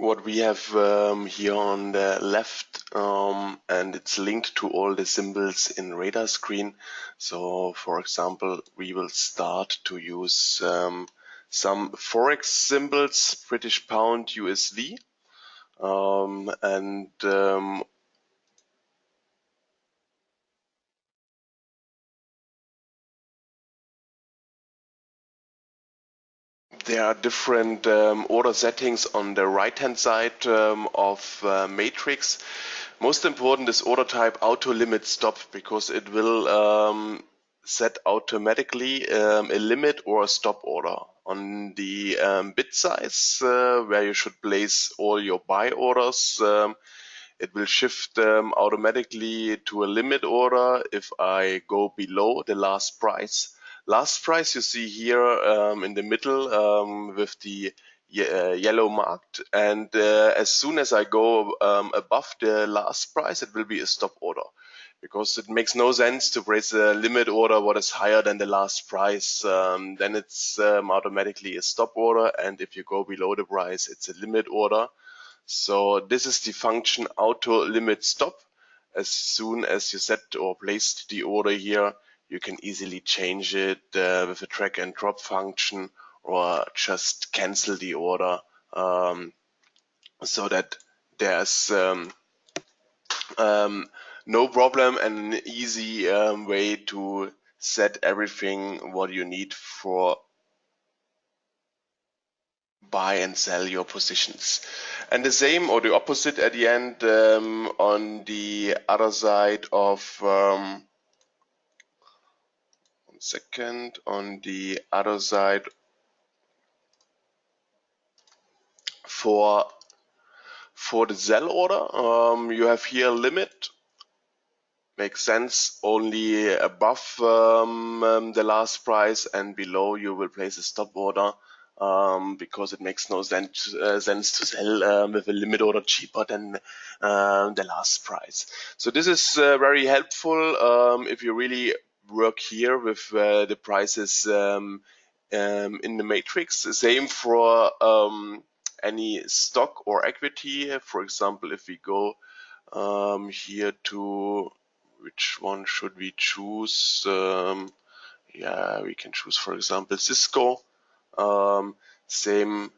what we have um, here on the left um, and it's linked to all the symbols in radar screen. So for example we will start to use um, some forex symbols British pound USD um, and there are different um, order settings on the right hand side um, of uh, matrix. Most important is order type auto limit stop because it will um, set automatically um, a limit or a stop order on the um, bid size uh, where you should place all your buy orders. Um, it will shift automatically to a limit order if I go below the last price Last price you see here um, in the middle um, with the uh, yellow marked. And uh, as soon as I go um, above the last price it will be a stop order. Because it makes no sense to place a limit order what is higher than the last price. Um, then it's um, automatically a stop order. And if you go below the price it's a limit order. So this is the function auto limit stop. As soon as you set or placed the order here you can easily change it uh, with a drag and drop function or just cancel the order um, so that there's um, um, no problem and an easy um, way to set everything what you need for buy and sell your positions. And the same or the opposite at the end um, on the other side of um, second on the other side for for the sell order. Um, you have here limit. Makes sense. Only above um, um, the last price and below you will place a stop order um, because it makes no sense, uh, sense to sell um, with a limit order cheaper than uh, the last price. So this is uh, very helpful um, if you really work here with uh, the prices um, um, in the matrix. Same for um, any stock or equity. For example, if we go um, here to which one should we choose? Um, yeah, we can choose, for example, Cisco. Um, same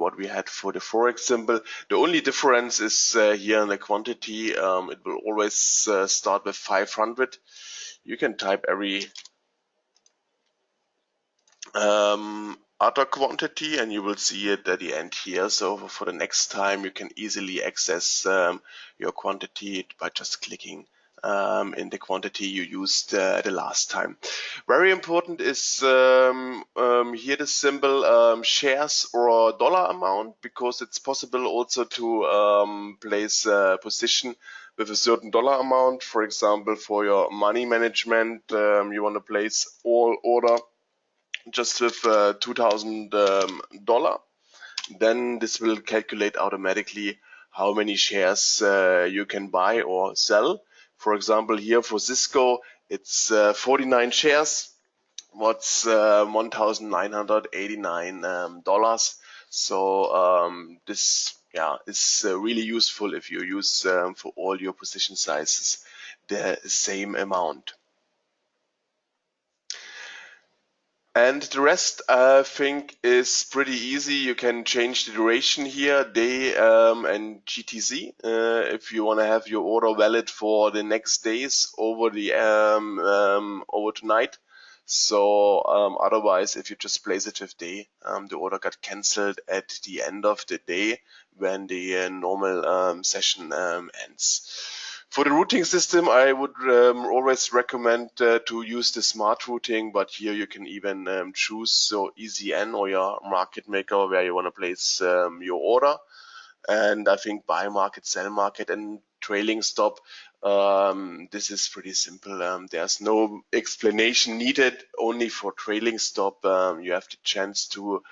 what we had for the forex symbol. The only difference is uh, here in the quantity. Um, it will always uh, start with 500 you can type every um, other quantity and you will see it at the end here. So for the next time you can easily access um, your quantity by just clicking um, in the quantity you used uh, the last time. Very important is um, um, here the symbol um, shares or dollar amount because it's possible also to um, place a position with a certain dollar amount. For example, for your money management, um, you want to place all order just with uh, $2,000. Then this will calculate automatically how many shares uh, you can buy or sell for example, here for Cisco, it's uh, 49 shares. What's uh, 1,989 um, dollars. So um, this yeah is uh, really useful if you use um, for all your position sizes the same amount. And the rest I think is pretty easy. You can change the duration here, day um, and GTC, uh, if you want to have your order valid for the next days over the um, um, over tonight. So um, otherwise, if you just place it with day, um, the order got cancelled at the end of the day when the uh, normal um, session ends. For the routing system, I would um, always recommend uh, to use the smart routing, but here you can even um, choose so ECN or your market maker where you want to place um, your order. And I think buy market, sell market, and trailing stop. Um, this is pretty simple. Um, there's no explanation needed. Only for trailing stop, um, you have the chance to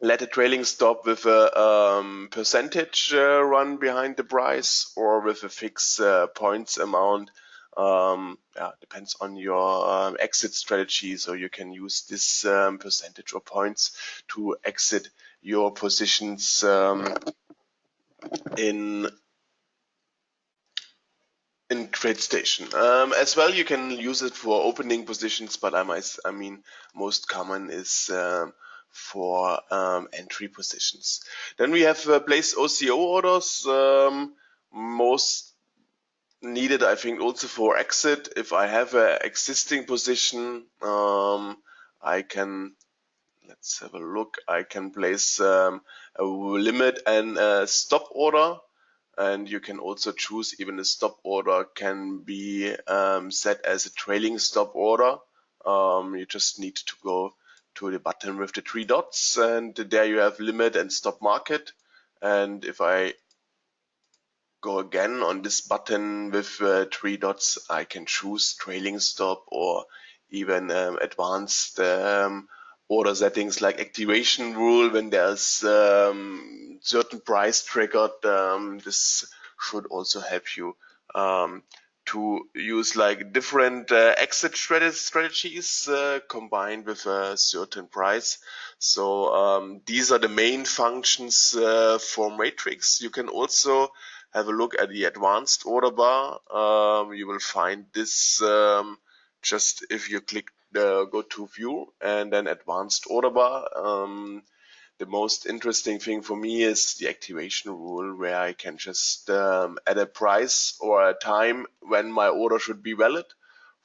let a trailing stop with a um, percentage uh, run behind the price or with a fixed uh, points amount um, yeah, depends on your um, exit strategy. So you can use this um, percentage or points to exit your positions um, in in TradeStation. Um, as well, you can use it for opening positions, but I might, I mean, most common is um, for um, entry positions. Then we have uh, OCO orders. Um, most needed, I think, also for exit. If I have an existing position, um, I can let's have a look. I can place um, a limit and a stop order and you can also choose even a stop order can be um, set as a trailing stop order. Um, you just need to go to the button with the three dots and there you have limit and stop market. And if I go again on this button with uh, three dots, I can choose trailing stop or even um, advanced um, order settings like activation rule when there's um, certain price triggered. Um, this should also help you um, to use like different uh, exit strategies uh, combined with a certain price. So um, these are the main functions uh, for Matrix. You can also have a look at the advanced order bar. Um, you will find this um, just if you click uh, go to view and then advanced order bar. The most interesting thing for me is the activation rule where I can just um, add a price or a time when my order should be valid.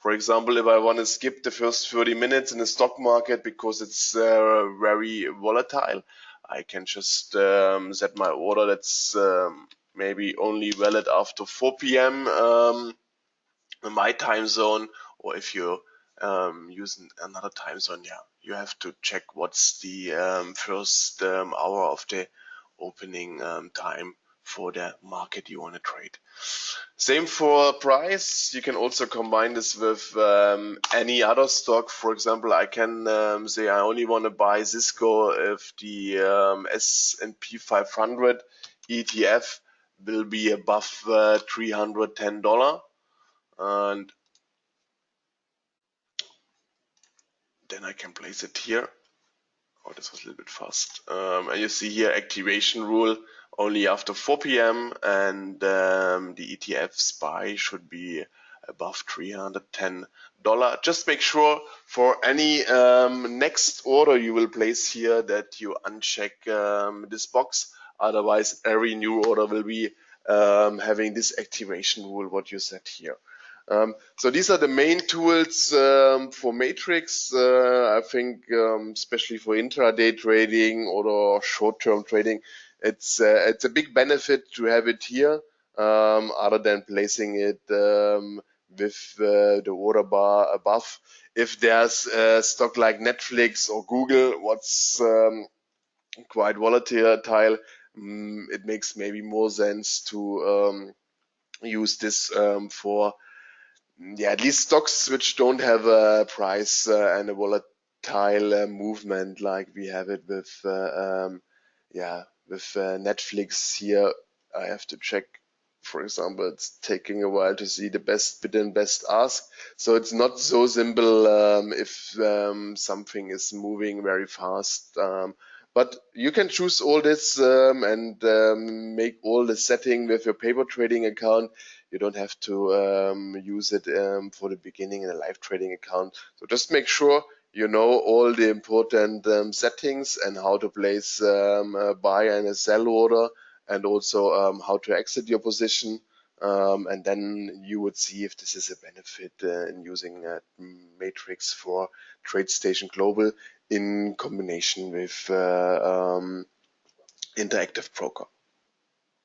For example, if I want to skip the first 30 minutes in the stock market because it's uh, very volatile, I can just um, set my order that's um, maybe only valid after 4 p.m. Um, in my time zone, or if you um, using another time zone, yeah, you have to check what's the um, first um, hour of the opening um, time for the market you want to trade. Same for price. You can also combine this with um, any other stock. For example, I can um, say I only want to buy Cisco if the um, S&P 500 ETF will be above uh, $310 and then I can place it here. Oh, this was a little bit fast. Um, and you see here activation rule only after 4 p.m. and um, the ETF SPY should be above $310. Just make sure for any um, next order you will place here that you uncheck um, this box. Otherwise, every new order will be um, having this activation rule, what you set here. Um, so these are the main tools um, for Matrix. Uh, I think, um, especially for intraday trading or short-term trading, it's uh, it's a big benefit to have it here, um, other than placing it um, with uh, the order bar above. If there's a stock like Netflix or Google, what's um, quite volatile, mm, it makes maybe more sense to use this for yeah, at least stocks which don't have a price uh, and a volatile uh, movement like we have it with, uh, um, yeah, with uh, Netflix here. I have to check. For example, it's taking a while to see the best bid and best ask. So it's not so simple um, if um, something is moving very fast. Um, but you can choose all this um, and um, make all the setting with your paper trading account you don't have to um, use it um, for the beginning in a live trading account. So just make sure you know all the important um, settings and how to place um, a buy and a sell order and also um, how to exit your position. Um, and then you would see if this is a benefit uh, in using Matrix for TradeStation Global in combination with uh, Interactive Broker.